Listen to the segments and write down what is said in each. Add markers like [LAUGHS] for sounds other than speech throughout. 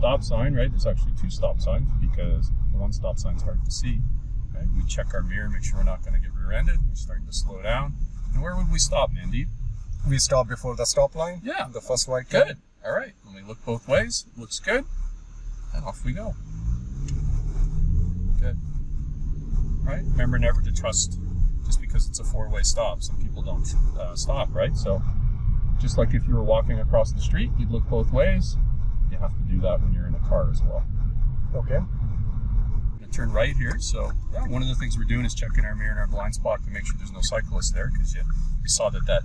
stop sign, right? There's actually two stop signs because the one stop sign is hard to see. Right? We check our mirror, make sure we're not going to get rear-ended. We're starting to slow down. And where would we stop, Mandy? We stop before the stop line. Yeah. The first white Good. line. All right. Let me look both ways, looks good. And off we go. Good. All right. Remember never to trust just because it's a four-way stop. Some people don't uh, stop, right? So just like if you were walking across the street, you'd look both ways. You have to do that when you're in a car as well. Okay. Turn right here. So yeah, one of the things we're doing is checking our mirror and our blind spot to make sure there's no cyclists there because you, you saw that that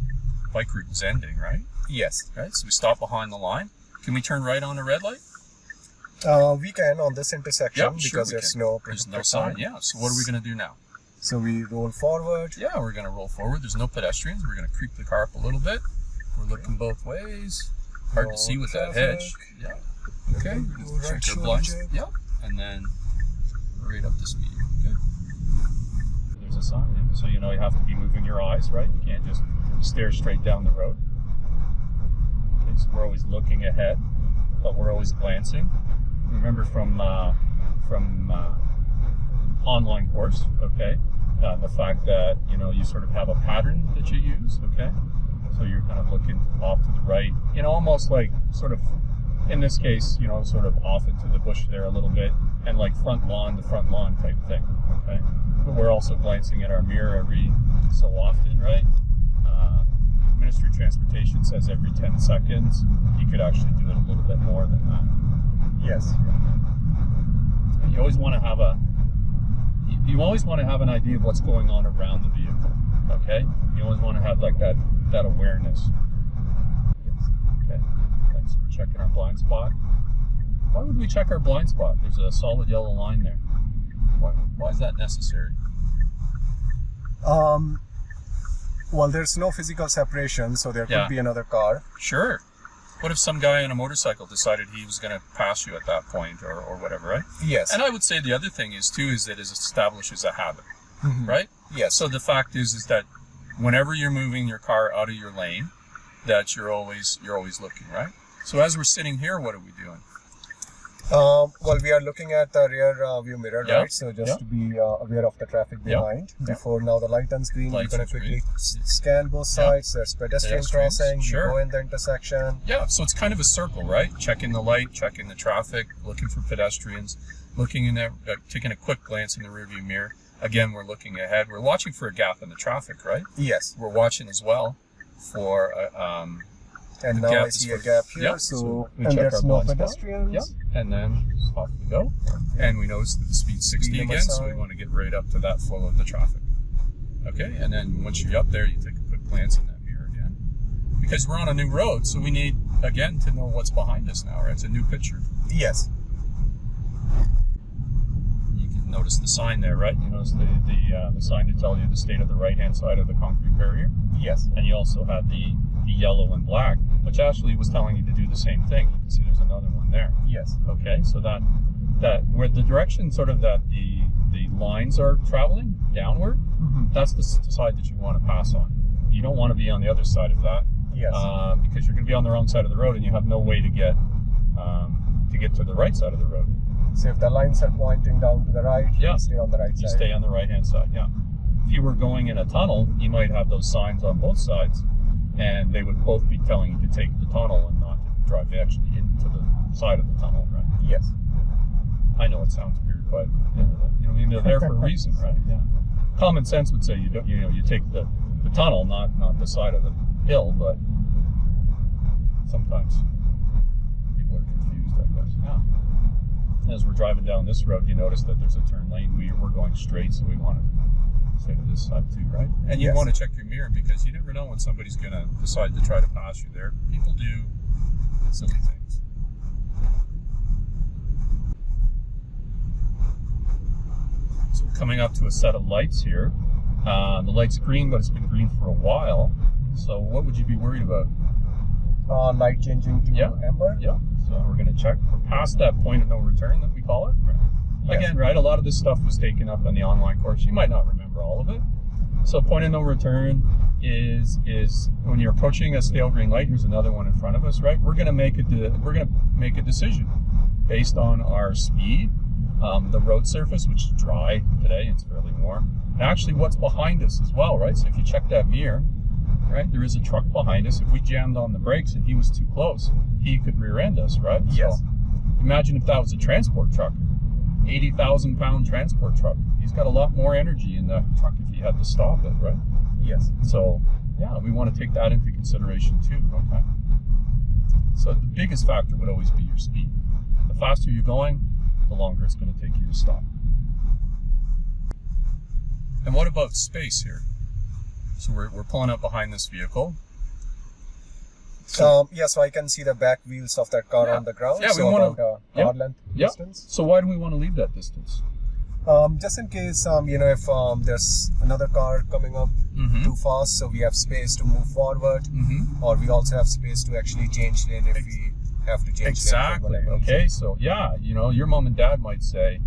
bike route was ending, right? Yes. Right. So we stop behind the line. Can we turn right on a red light? Uh, we can on this intersection because sure we there's can. no There's no sign. Yeah. So what are we gonna do now? So we roll forward. Yeah, we're gonna roll forward. There's no pedestrians. We're gonna creep the car up a little bit. We're looking both ways. Hard to see with that traffic. hedge. Yeah. Okay. Do Just right check our shoulder blinds. check. Yep. And then right up to speed. Good. There's a sign. So you know you have to be moving your eyes, right? You can't just stare straight down the road. Okay, so we're always looking ahead, but we're always glancing. Remember from uh, from uh, online course, okay? Uh, the fact that you know you sort of have a pattern that you use, okay? So you're kind of looking off to the right, you know, almost like sort of, in this case, you know, sort of off into the bush there a little bit, and like front lawn to front lawn type thing, okay? But we're also glancing at our mirror every so often, right? Uh, Ministry of Transportation says every 10 seconds. You could actually do it a little bit more than that. Yes. You always want to have a you always want to have an idea of what's going on around the vehicle. Okay? You always want to have like that that awareness. Yes. Okay. Okay, so we're checking our blind spot. Why would we check our blind spot? There's a solid yellow line there. Why, why is that necessary? Um. Well, there's no physical separation, so there Yeah. could be another car. Sure. What if some guy on a motorcycle decided he was going to pass you at that point or, or whatever, right? Yes. And I would say the other thing is too is that it establishes a habit, Mhm. right? Yes. So the fact is is that whenever you're moving your car out of your lane, that you're always you're always looking, right? So as we're sitting here, what are we doing? Um, well, we are looking at the rear uh, view mirror, Yeah. right? So just Yeah. to be uh, aware of the traffic behind. Yeah. Before now the light turns green, Light we're going to quickly scan both Yeah. sides. There's pedestrian Pedestrians, crossing. sure. You go in the intersection. Yeah, so it's kind of a circle, right? Checking the light, checking the traffic, looking for pedestrians, looking in that, uh, taking a quick glance in the rearview mirror. Again, we're looking ahead. We're watching for a gap in the traffic, right? Yes. We're watching as well for uh, um, And now I see a gap here. yeah, So, so we and check there's our no pedestrians. Yep. And then off we go. And we notice that the speed's 60 Speed again, so we want to get right up to that flow of the traffic. Okay, and then once you're up there, you take a quick glance in that mirror again. Because we're on a new road, so we need, again, to know what's behind us now, right? It's a new picture. Yes. You can notice the sign there, right? You notice the, the, uh, the sign to tell you the state of the right-hand side of the concrete barrier. Yes. And you also had the, the yellow and black, which actually was telling you to do the same thing. You can see there's another one there. Yes. Okay, so that that where the direction sort of that the the lines are traveling downward, Mhm. that's the side that you want to pass on. You don't want to be on the other side of that Yes. uh, because you're going to be on the wrong side of the road and you have no way to get um, to get to the right side of the road. So if the lines are pointing down to the right, Yeah. you stay on the right You side. stay on the right hand side. Yeah. If you were going in a tunnel, you might have those signs on both sides, and they would both be telling you to take the tunnel and not to drive actually into the side of the tunnel, right? Yes. I know it sounds weird, but you know, I mean, they're there for a reason, [LAUGHS] right? Yeah. Common sense would say you don't, you know, you take the, the tunnel, not not the side of the hill, but sometimes people are confused, I guess. Yeah. As we're driving down this road, you notice that there's a turn lane. We we're going straight, so we want to stay to this side too, right? And you Yes. want to check your mirror because you never know when somebody's going to decide to try to pass you there. People do silly things. So we're coming up to a set of lights here. Uh, the light's green, but it's been green for a while. So what would you be worried about? Uh, light changing to Yeah. amber. Yeah. So we're going to check. We're past that point of no return that we call it. Yes. Again, right? A lot of this stuff was taken up in the online course. You might not remember all of it. So point of no return is is when you're approaching a stale green light. Here's another one in front of us, right? We're going to make a de- we're going to make a decision. based on our speed, um, the road surface, which is dry today, it's fairly warm, and actually what's behind us as well, right? So if you check that mirror, right, there is a truck behind us. If we jammed on the brakes and he was too close, he could rear end us, right? Yes. So imagine if that was a transport truck, 80,000 pound transport truck. He's got a lot more energy in the truck if he had to stop it, right? Yes. So yeah, we want to take that into consideration too. Okay. So the biggest factor would always be your speed. The faster you're going, the longer it's going to take you to stop. And what about space here? So we're, we're pulling up behind this vehicle. Um, yeah, so I can see the back wheels of that car Yeah. on the ground. Yeah, we so about a Yep. car length Yep. distance. So why do we want to leave that distance? Um, just in case, um, you know, if um, there's another car coming up Mm-hmm. too fast, so we have space to move forward, Mm-hmm. or we also have space to actually change lane if we have to change lane. Exactly. Okay. So yeah, you know, your mom and dad might say,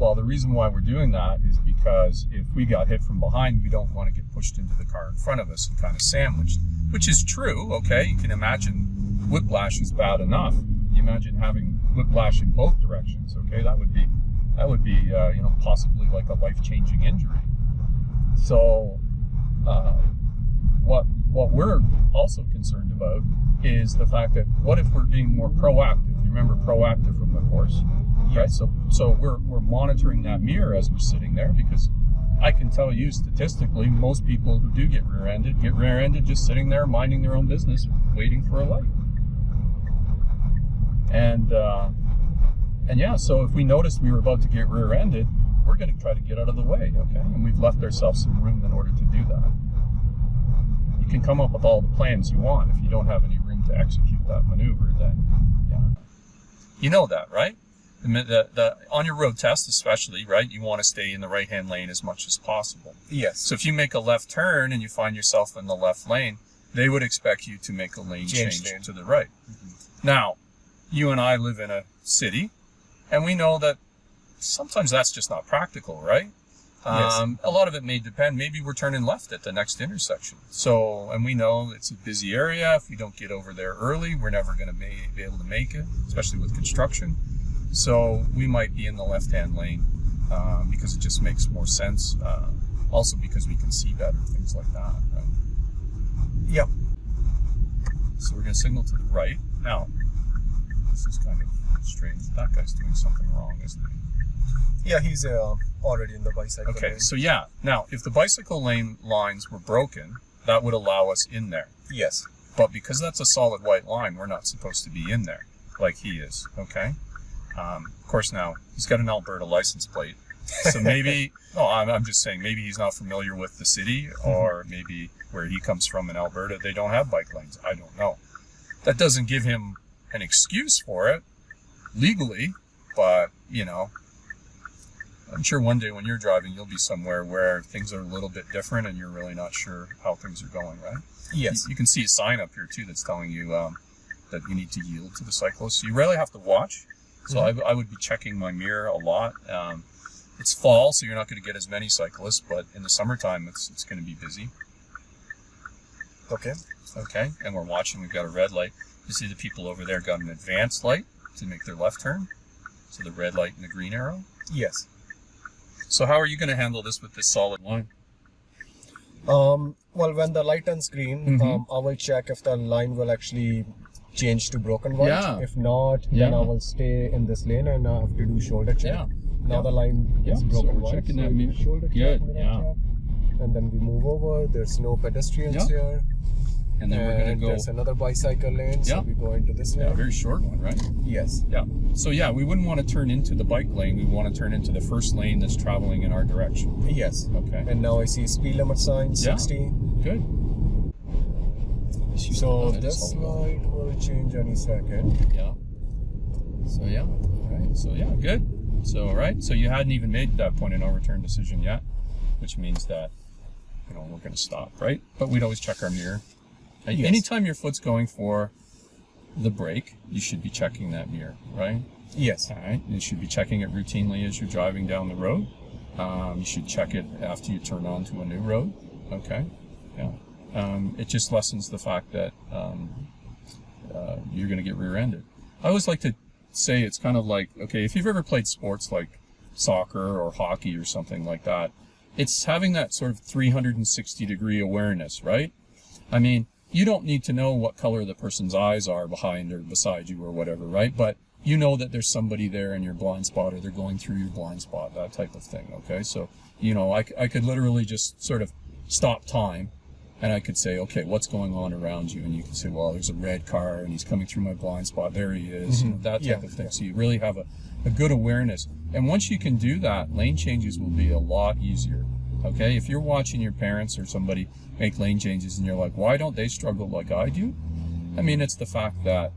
well, the reason why we're doing that is because if we got hit from behind, we don't want to get pushed into the car in front of us and kind of sandwiched, which is true. Okay. You can imagine whiplash is bad enough. You imagine having whiplash in both directions. Okay. That would be, that would be, uh, you know, possibly like a life-changing injury. So, uh, what what we're also concerned about is the fact that what if we're being more proactive? You remember proactive from the course, right? So so we're we're monitoring that mirror as we're sitting there because I can tell you statistically most people who do get rear-ended get rear-ended just sitting there minding their own business, waiting for a light. And uh, and yeah, so if we noticed we were about to get rear-ended, we're going to try to get out of the way, okay? And we've left ourselves some room in order to do that. You can come up with all the plans you want. If you don't have any room to execute that maneuver, then yeah. You know that, right? The, the, on your road test, especially, right? You want to stay in the right-hand lane as much as possible. Yes. So if you make a left turn and you find yourself in the left lane, they would expect you to make a lane Change change, to the right. Now, you and I live in a city, and we know that sometimes that's just not practical, right? Yes. Um, a lot of it may depend. Maybe we're turning left at the next intersection. So, and we know it's a busy area. If we don't get over there early, we're never going to be able to make it, especially with construction. So we might be in the left-hand lane um, because it just makes more sense. Uh, also because we can see better, things like that. Right? Yep. So we're going to signal to the right. Now, this is kind of strange. That guy's doing something wrong, isn't he? Yeah, he's uh, already in the bicycle Okay, lane. so yeah. Now, if the bicycle lane lines were broken, that would allow us in there. Yes. But because that's a solid white line, we're not supposed to be in there like he is. Okay. Um, of course, now he's got an Alberta license plate, so maybe. no, [LAUGHS] I'm, I'm just saying maybe he's not familiar with the city, or maybe where he comes from in Alberta, they don't have bike lanes. I don't know. That doesn't give him an excuse for it legally, but you know. I'm sure one day when you're driving, you'll be somewhere where things are a little bit different and you're really not sure how things are going, right? Yes. You, you can see a sign up here too that's telling you um, that you need to yield to the cyclist. So you really have to watch. So I, I would be checking my mirror a lot. Um, it's fall, so you're not going to get as many cyclists, but in the summertime, it's it's going to be busy. Okay. Okay, and we're watching. We've got a red light. You see the people over there got an advanced light to make their left turn. So the red light and the green arrow. Yes. So how are you going to handle this with this solid line? Um, well, when the light turns green, Mhm. um, I will check if the line will actually change to broken white. Yeah. If not, then I will stay in this lane and I have to do shoulder check. Yeah. Now Yeah. the line Yeah, is broken white. so that I do mirror. shoulder Good, check, yeah. check, and then we move over. There's no pedestrians Yeah. here. And then we're gonna go. There's another bicycle lane, so we go into this Yeah, lane. very short one, right? Yes. Yeah. So yeah, we wouldn't want to turn into the bike lane. We want to turn into the first lane that's traveling in our direction. Yes. Okay. And now I see speed limit sign Yeah. 60. Good. So this all light will change any second. Yeah. So yeah. Right. So yeah, good. So right. So you hadn't even made that point of no return decision yet, which means that you know we're going to stop, right? But we'd always check our mirror. Yes. Anytime your foot's going for the brake, you should be checking that mirror, right? Yes. All right. You should be checking it routinely as you're driving down the road. Um, you should check it after you turn onto a new road. Okay. Yeah. Um, it just lessens the fact that um, uh, you're going to get rear-ended. I always like to say it's kind of like okay, if you've ever played sports like soccer or hockey or something like that, it's having that sort of 360 degree awareness, right? I mean, you don't need to know what color the person's eyes are behind or beside you or whatever, right? But you know that there's somebody there in your blind spot or they're going through your blind spot, that type of thing, okay? So, you know, I, I could literally just sort of stop time and I could say, okay, what's going on around you? And you can say, well, there's a red car and he's coming through my blind spot. There he is. You know, that type Yeah, of thing. yeah. So you really have a, a good awareness. And once you can do that, lane changes will be a lot easier. Okay. If you're watching your parents or somebody make lane changes and you're like, why don't they struggle like I do? I mean, it's the fact that,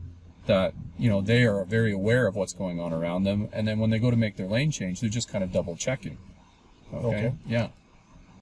that, you know, they are very aware of what's going on around them. And then when they go to make their lane change, they're just kind of double checking. Okay. Okay. Yeah.